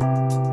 Música